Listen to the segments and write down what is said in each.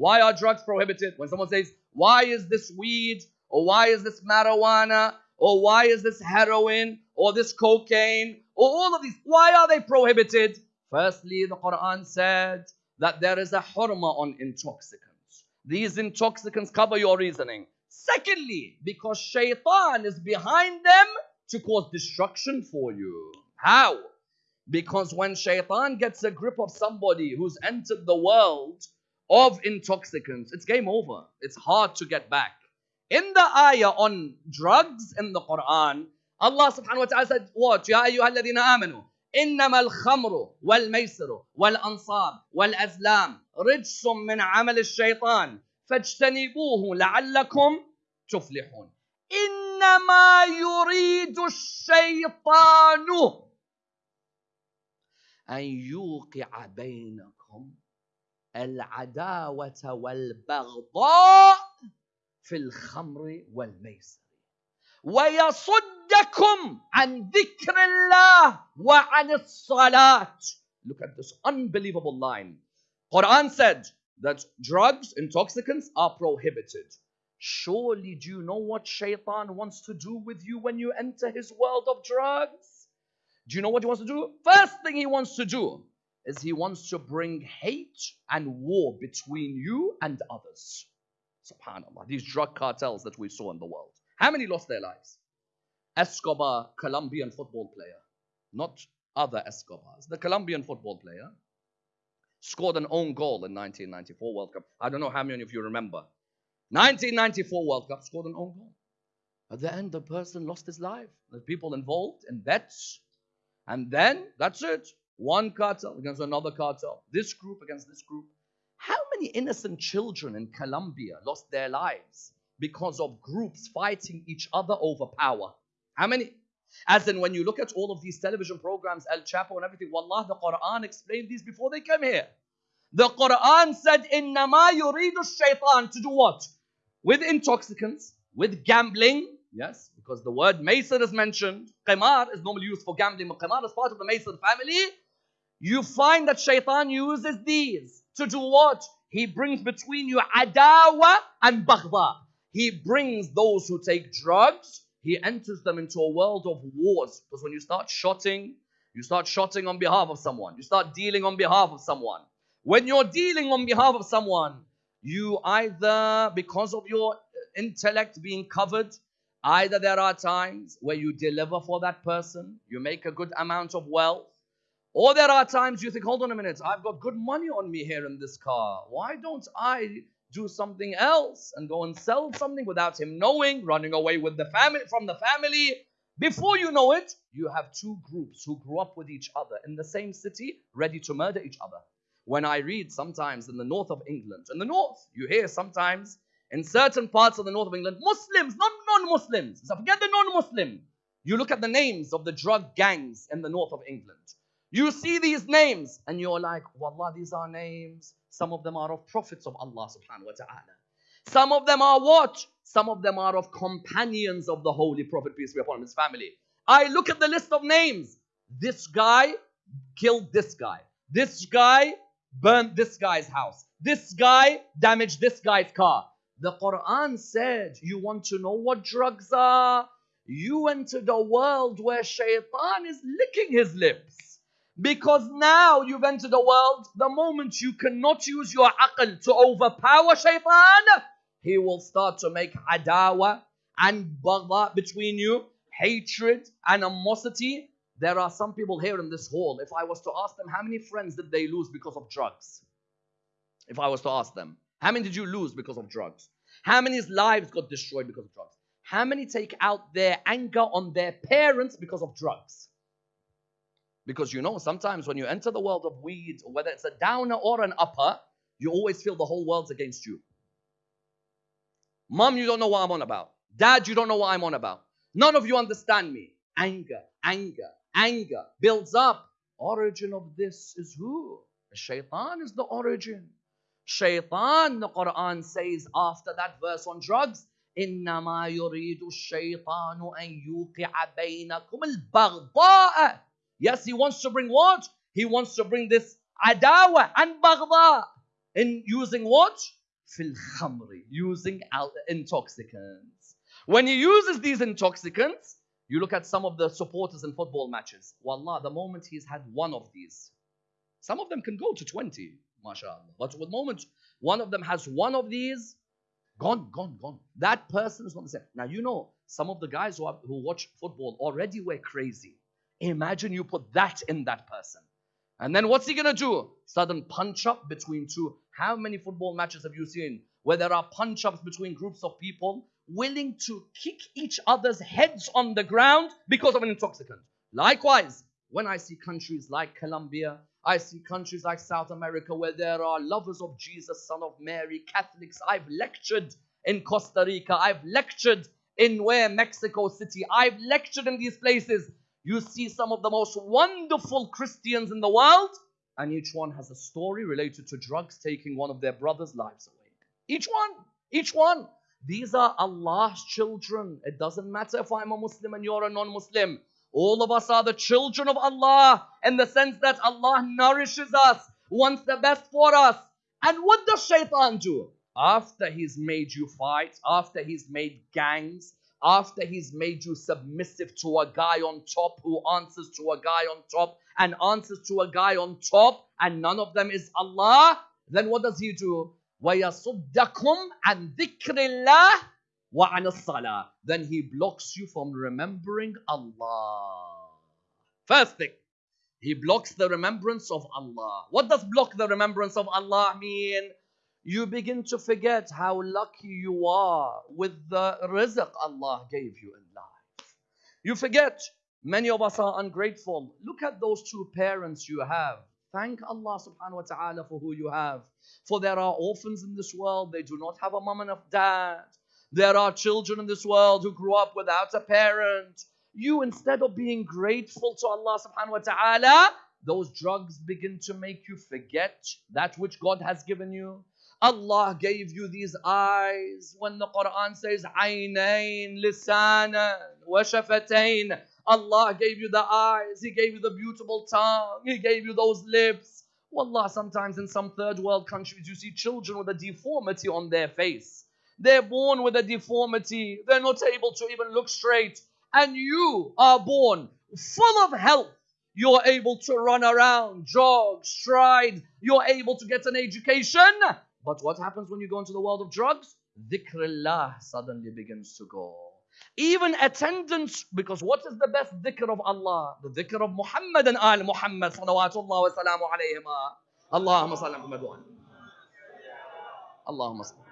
Why are drugs prohibited? When someone says, why is this weed? Or why is this marijuana? Or why is this heroin? Or this cocaine? Or all of these, why are they prohibited? Firstly, the Quran said that there is a hurma on intoxicants. These intoxicants cover your reasoning. Secondly, because shaitan is behind them to cause destruction for you. How? Because when shaitan gets a grip of somebody who's entered the world of intoxicants, it's game over. It's hard to get back. In the ayah on drugs in the Quran, Allah subhanahu wa ta'ala said, What? Ya ayyuhalladhina amanu. إنما الخمر والميسر والأنصاب والأزلام رجس من عمل الشيطان فاجتنبوه لعلكم تفلحون إنما يريد الشيطان أن يوقع بينكم العداوة والبغضاء في الخمر والميسر ويصدكم عن ذكر الله وعن الصلاة Look at this unbelievable line. Quran said that drugs, intoxicants are prohibited. Surely do you know what shaitan wants to do with you when you enter his world of drugs? Do you know what he wants to do? First thing he wants to do is he wants to bring hate and war between you and others. Subhanallah. These drug cartels that we saw in the world. How many lost their lives? Escobar, Colombian football player, not other Escobars. The Colombian football player scored an own goal in 1994 World Cup. I don't know how many of you remember. 1994 World Cup scored an own goal. At the end, the person lost his life. The people involved in bets. And then, that's it. One cartel against another cartel, this group against this group. How many innocent children in Colombia lost their lives because of groups fighting each other over power? How many? As in, when you look at all of these television programs, El Chapo and everything, Wallah, the Quran explained these before they came here. The Quran said, Innama yuridu shaitan to do what? With intoxicants, with gambling, yes, because the word maysir is mentioned. Qimar is normally used for gambling, but qimar is part of the maysir family. You find that shaitan uses these to do what? He brings between you adawa and baghda. He brings those who take drugs he enters them into a world of wars. Because when you start shotting, you start shotting on behalf of someone, you start dealing on behalf of someone. When you're dealing on behalf of someone, you either, because of your intellect being covered, either there are times where you deliver for that person, you make a good amount of wealth, or there are times you think, hold on a minute, I've got good money on me here in this car. Why don't I do something else and go and sell something without him knowing, running away with the family from the family. Before you know it, you have two groups who grew up with each other in the same city, ready to murder each other. When I read sometimes in the north of England, in the north, you hear sometimes in certain parts of the north of England, Muslims, not non-Muslims. So forget the non-Muslim. You look at the names of the drug gangs in the north of England. You see these names and you're like, Wallah, these are names some of them are of prophets of Allah subhanahu wa ta'ala. Some of them are what? Some of them are of companions of the Holy Prophet, peace be upon him, his family. I look at the list of names. This guy killed this guy. This guy burned this guy's house. This guy damaged this guy's car. The Quran said, You want to know what drugs are? You entered a world where shaitan is licking his lips. Because now you've entered a world, the moment you cannot use your aql to overpower shaitan, he will start to make adawa and baghdha between you, hatred, animosity. There are some people here in this hall, if I was to ask them how many friends did they lose because of drugs? If I was to ask them, how many did you lose because of drugs? How many's lives got destroyed because of drugs? How many take out their anger on their parents because of drugs? Because you know, sometimes when you enter the world of weed, whether it's a downer or an upper, you always feel the whole world's against you. Mom, you don't know what I'm on about. Dad, you don't know what I'm on about. None of you understand me. Anger, anger, anger builds up. Origin of this is who? Shaitan is the origin. Shaitan, the Quran says after that verse on drugs, إنما يريد الشيطان أن يوقع بينكم البغضاء Yes, he wants to bring what? He wants to bring this adawa and baghda in using what? fil khamri, using intoxicants. When he uses these intoxicants, you look at some of the supporters in football matches. Wallah, the moment he's had one of these, some of them can go to 20, mashallah. But the moment one of them has one of these, gone, gone, gone. That person is going to say, now you know, some of the guys who, are, who watch football already were crazy. Imagine you put that in that person. And then what's he going to do? Sudden punch up between two. How many football matches have you seen where there are punch ups between groups of people willing to kick each other's heads on the ground because of an intoxicant? Likewise, when I see countries like Colombia, I see countries like South America where there are lovers of Jesus, Son of Mary, Catholics. I've lectured in Costa Rica, I've lectured in where Mexico City, I've lectured in these places you see some of the most wonderful Christians in the world, and each one has a story related to drugs taking one of their brothers' lives away. Each one, each one. These are Allah's children. It doesn't matter if I'm a Muslim and you're a non Muslim. All of us are the children of Allah in the sense that Allah nourishes us, wants the best for us. And what does shaitan do? After he's made you fight, after he's made gangs, after he's made you submissive to a guy on top who answers to a guy on top and answers to a guy on top and none of them is Allah, then what does he do? وَيَصُدَّكُمْ عَنْ ذِكْرِ اللَّهِ وَعَنِ الصَّلَاةِ Then he blocks you from remembering Allah. First thing, he blocks the remembrance of Allah. What does block the remembrance of Allah mean? You begin to forget how lucky you are with the rizq Allah gave you in life. You forget, many of us are ungrateful. Look at those two parents you have. Thank Allah subhanahu wa ta'ala for who you have. For there are orphans in this world, they do not have a mom and a dad. There are children in this world who grew up without a parent. You, instead of being grateful to Allah subhanahu wa ta'ala, those drugs begin to make you forget that which God has given you. Allah gave you these eyes. When the Quran says عينين لسانا وشفتين Allah gave you the eyes, He gave you the beautiful tongue, He gave you those lips. Wallah, sometimes in some third world countries you see children with a deformity on their face. They're born with a deformity, they're not able to even look straight. And you are born full of health. You're able to run around, jog, stride, you're able to get an education. but what happens when you go into the world of drugs? Dhikrullah suddenly begins to go. Even attendance, because what is the best dhikr of Allah? The dhikr of Muhammad and Al Muhammad salawatullah wa salamu alayhima. Allahumma salli Muhammad wa Allahumma salli.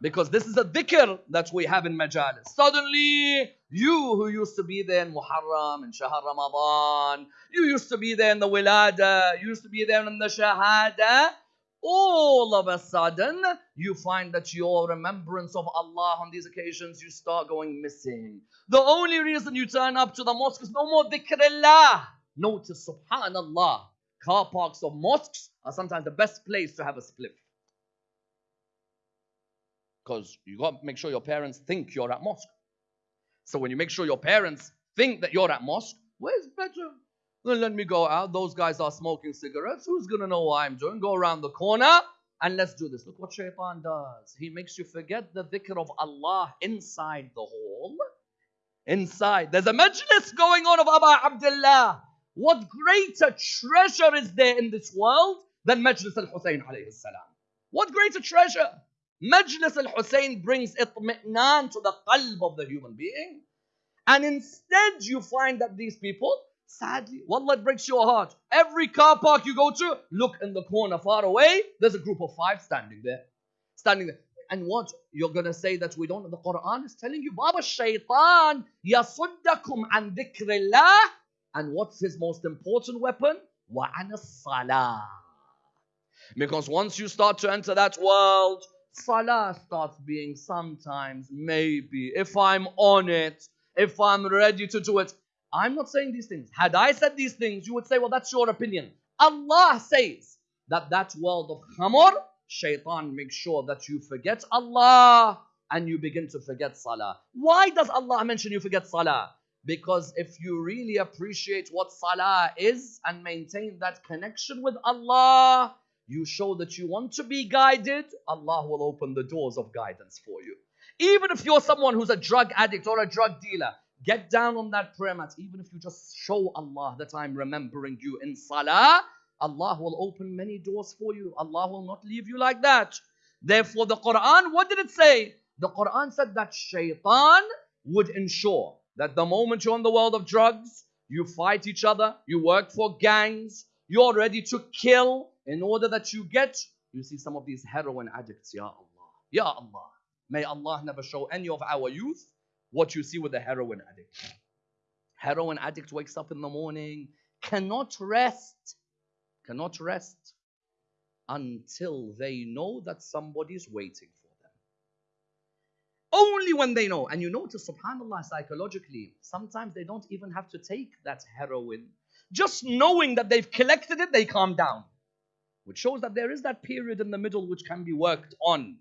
Because this is a dhikr that we have in majalis. Suddenly, you who used to be there in Muharram, in Shahar Ramadan, you used to be there in the Wilada, you used to be there in the Shahada, all of a sudden you find that your remembrance of Allah on these occasions you start going missing. The only reason you turn up to the mosque is no more dhikrullah. Notice, subhanallah, car parks of mosques are sometimes the best place to have a spliff. Because you got to make sure your parents think you're at mosque. So when you make sure your parents think that you're at mosque, where's better? Then let me go out. Those guys are smoking cigarettes. Who's going to know what I'm doing? Go around the corner and let's do this. Look what shaitan does. He makes you forget the dhikr of Allah inside the hall. Inside. There's a majlis going on of Aba Abdullah. What greater treasure is there in this world than Majlis al-Hussein alayhi salam? What greater treasure? Majlis al-Hussein brings itmi'nan to the qalb of the human being. And instead you find that these people, Sadly, wallah, it breaks your heart. Every car park you go to, look in the corner far away, there's a group of five standing there. Standing there. And what? You're going to say that we don't. The Quran is telling you, Baba Shaitan, yasuddakum an dhikrillah. And what's his most important weapon? Wa salah. Because once you start to enter that world, salah starts being sometimes, maybe, if I'm on it, if I'm ready to do it, I'm not saying these things. Had I said these things, you would say, well, that's your opinion. Allah says that that world of khamr, shaitan makes sure that you forget Allah and you begin to forget salah. Why does Allah mention you forget salah? Because if you really appreciate what salah is and maintain that connection with Allah, you show that you want to be guided, Allah will open the doors of guidance for you. Even if you're someone who's a drug addict or a drug dealer, get down on that prayer mat. Even if you just show Allah that I'm remembering you in salah, Allah will open many doors for you. Allah will not leave you like that. Therefore, the Quran, what did it say? The Quran said that shaitan would ensure that the moment you're in the world of drugs, you fight each other, you work for gangs, you're ready to kill in order that you get. You see some of these heroin addicts, Ya Allah. Ya Allah. May Allah never show any of our youth what you see with a heroin addict. Heroin addict wakes up in the morning, cannot rest, cannot rest until they know that somebody's waiting for them. Only when they know. And you notice, subhanAllah, psychologically, sometimes they don't even have to take that heroin. Just knowing that they've collected it, they calm down. Which shows that there is that period in the middle which can be worked on.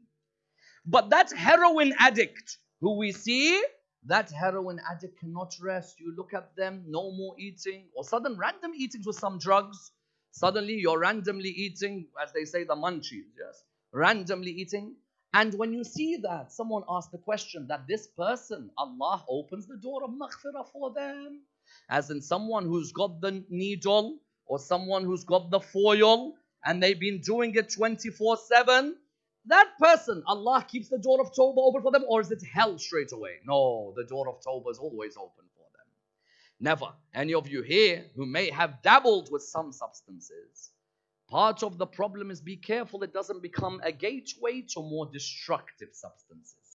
But that heroin addict who we see, that heroin addict cannot rest. You look at them, no more eating, or sudden random eatings with some drugs. Suddenly you're randomly eating, as they say, the munchies, yes? Randomly eating. And when you see that, someone asked the question that this person, Allah opens the door of maghfirah for them. As in someone who's got the needle or someone who's got the foil and they've been doing it 24 7 that person, Allah keeps the door of Tawbah open for them, or is it hell straight away? No, the door of Tawbah is always open for them. Never. Any of you here who may have dabbled with some substances, part of the problem is be careful it doesn't become a gateway to more destructive substances.